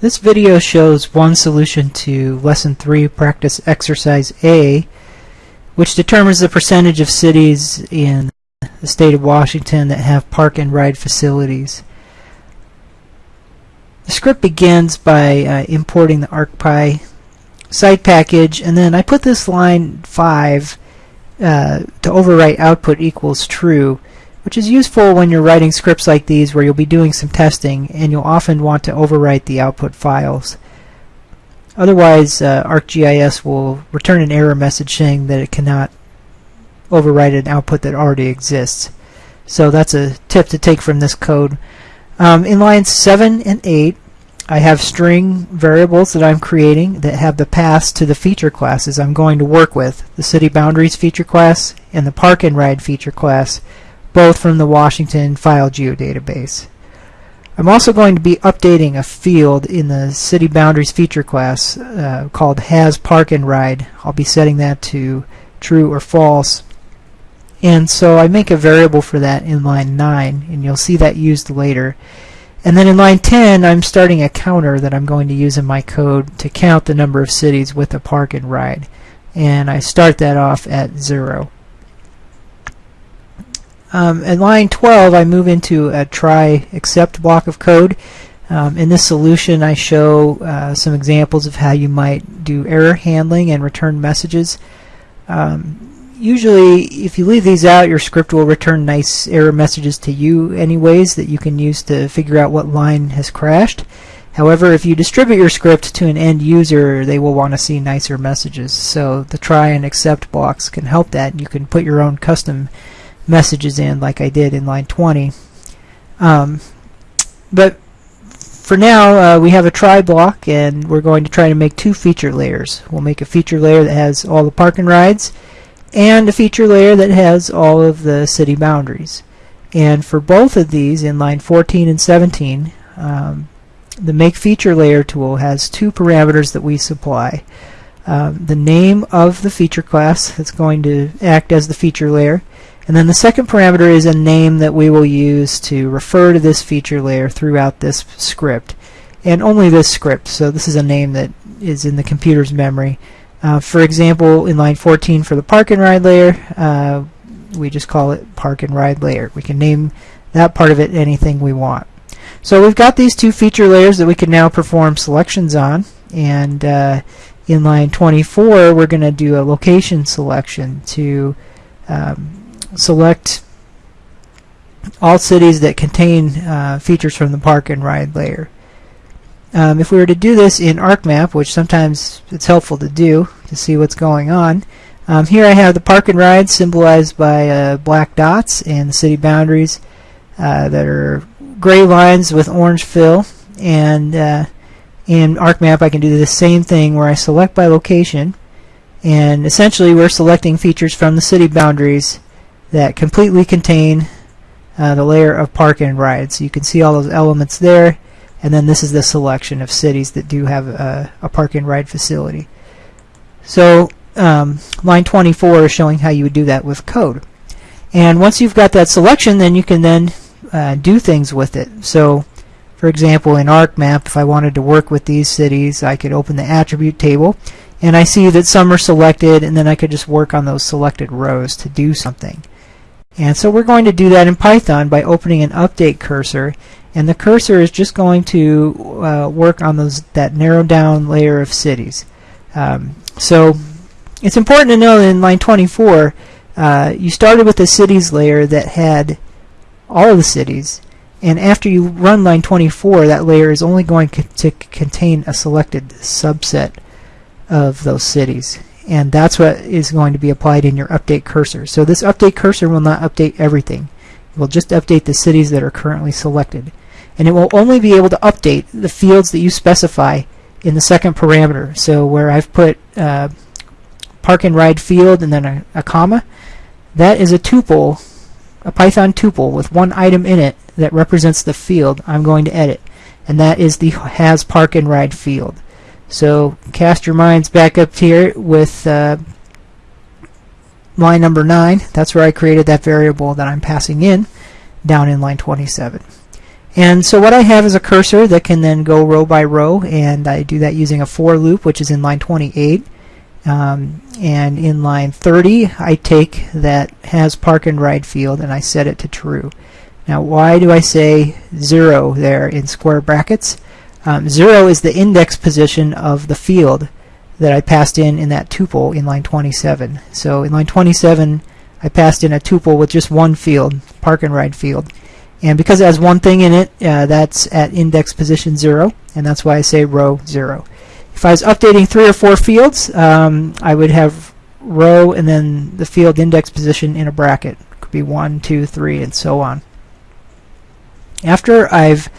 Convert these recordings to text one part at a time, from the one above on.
This video shows one solution to Lesson 3 Practice Exercise A, which determines the percentage of cities in the state of Washington that have park and ride facilities. The script begins by uh, importing the ArcPy site package, and then I put this line 5 uh, to overwrite output equals true which is useful when you're writing scripts like these where you'll be doing some testing and you'll often want to overwrite the output files. Otherwise, uh, ArcGIS will return an error message saying that it cannot overwrite an output that already exists. So that's a tip to take from this code. Um, in lines 7 and 8, I have string variables that I'm creating that have the paths to the feature classes I'm going to work with, the city boundaries feature class and the park and ride feature class both from the Washington File Geodatabase. I'm also going to be updating a field in the City Boundaries feature class uh, called Has Park and Ride. I'll be setting that to true or false. And so I make a variable for that in line 9, and you'll see that used later. And then in line 10, I'm starting a counter that I'm going to use in my code to count the number of cities with a park and ride. And I start that off at 0. Um, in line 12, I move into a try except block of code. Um, in this solution, I show uh, some examples of how you might do error handling and return messages. Um, usually, if you leave these out, your script will return nice error messages to you anyways that you can use to figure out what line has crashed. However, if you distribute your script to an end user, they will want to see nicer messages. So the try and except blocks can help that. You can put your own custom messages in like I did in line 20. Um, but for now, uh, we have a try block, and we're going to try to make two feature layers. We'll make a feature layer that has all the park and rides, and a feature layer that has all of the city boundaries. And for both of these, in line 14 and 17, um, the Make Feature Layer tool has two parameters that we supply. Um, the name of the feature class that's going to act as the feature layer, and then the second parameter is a name that we will use to refer to this feature layer throughout this script. And only this script, so this is a name that is in the computer's memory. Uh, for example, in line 14 for the park and ride layer, uh, we just call it park and ride layer. We can name that part of it anything we want. So we've got these two feature layers that we can now perform selections on. And uh, in line 24, we're going to do a location selection to um, select all cities that contain uh, features from the park and ride layer. Um, if we were to do this in ArcMap, which sometimes it's helpful to do to see what's going on, um, here I have the park and ride symbolized by uh, black dots and the city boundaries uh, that are gray lines with orange fill. And uh, in ArcMap, I can do the same thing where I select by location. And essentially, we're selecting features from the city boundaries that completely contain uh, the layer of park and ride. So you can see all those elements there, and then this is the selection of cities that do have a, a park and ride facility. So um, line 24 is showing how you would do that with code. And once you've got that selection, then you can then uh, do things with it. So for example, in ArcMap, if I wanted to work with these cities, I could open the attribute table, and I see that some are selected, and then I could just work on those selected rows to do something. And so we're going to do that in Python by opening an update cursor. And the cursor is just going to uh, work on those that narrowed down layer of cities. Um, so it's important to know that in line 24, uh, you started with a cities layer that had all of the cities. And after you run line 24, that layer is only going to contain a selected subset of those cities and that's what is going to be applied in your update cursor. So this update cursor will not update everything. It will just update the cities that are currently selected. And it will only be able to update the fields that you specify in the second parameter. So where I've put uh, park and ride field and then a, a comma, that is a tuple, a Python tuple with one item in it that represents the field I'm going to edit. And that is the has park and ride field. So cast your minds back up here with uh, line number 9. That's where I created that variable that I'm passing in down in line 27. And so what I have is a cursor that can then go row by row, and I do that using a for loop, which is in line 28. Um, and in line 30, I take that has park and ride field and I set it to true. Now, why do I say 0 there in square brackets? Um, 0 is the index position of the field that I passed in in that tuple in line 27. So in line 27, I passed in a tuple with just one field, park and ride field. And because it has one thing in it, uh, that's at index position 0, and that's why I say row 0. If I was updating three or four fields, um, I would have row and then the field index position in a bracket. It could be 1, 2, 3, and so on. After I've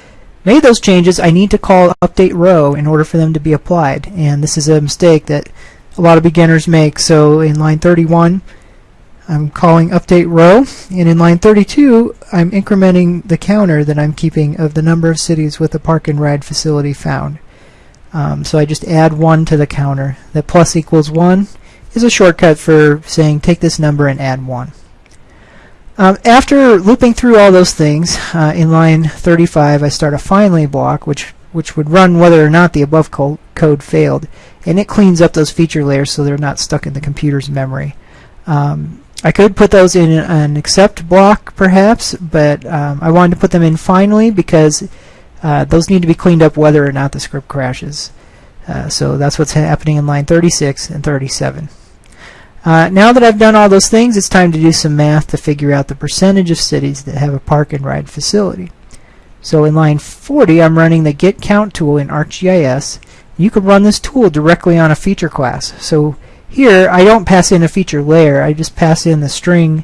made those changes, I need to call update row in order for them to be applied. And this is a mistake that a lot of beginners make. So in line 31, I'm calling update row, and in line 32, I'm incrementing the counter that I'm keeping of the number of cities with a park and ride facility found. Um, so I just add 1 to the counter. That plus equals 1 is a shortcut for saying take this number and add 1. Um, after looping through all those things, uh, in line 35 I start a finally block which which would run whether or not the above co code failed and it cleans up those feature layers so they're not stuck in the computer's memory. Um, I could put those in an except block perhaps but um, I wanted to put them in finally because uh, those need to be cleaned up whether or not the script crashes. Uh, so that's what's happening in line 36 and 37. Uh, now that I've done all those things, it's time to do some math to figure out the percentage of cities that have a park and ride facility. So in line 40, I'm running the get count tool in ArcGIS. You can run this tool directly on a feature class. So here, I don't pass in a feature layer, I just pass in the string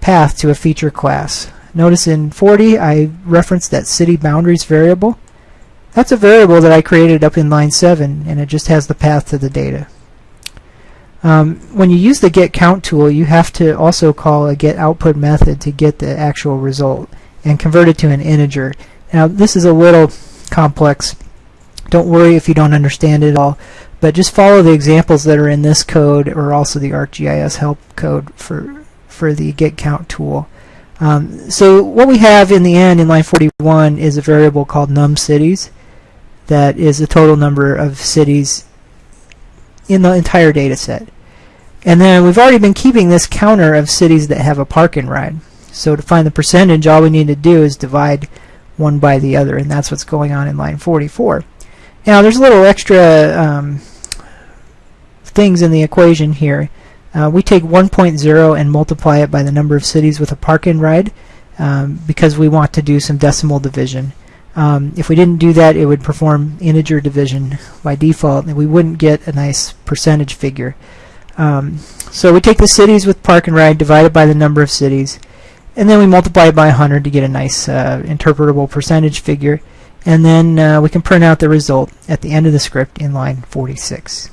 path to a feature class. Notice in 40, I referenced that city boundaries variable. That's a variable that I created up in line 7, and it just has the path to the data. Um, when you use the get count tool, you have to also call a get output method to get the actual result and convert it to an integer. Now, this is a little complex. Don't worry if you don't understand it all, but just follow the examples that are in this code or also the ArcGIS help code for, for the get count tool. Um, so what we have in the end in line 41 is a variable called num cities that is the total number of cities in the entire data set. And then we've already been keeping this counter of cities that have a park and ride. So to find the percentage, all we need to do is divide one by the other, and that's what's going on in line 44. Now there's a little extra um, things in the equation here. Uh, we take 1.0 and multiply it by the number of cities with a park and ride um, because we want to do some decimal division. Um, if we didn't do that, it would perform integer division by default, and we wouldn't get a nice percentage figure. Um, so we take the cities with park and ride divided by the number of cities, and then we multiply it by 100 to get a nice uh, interpretable percentage figure, and then uh, we can print out the result at the end of the script in line 46.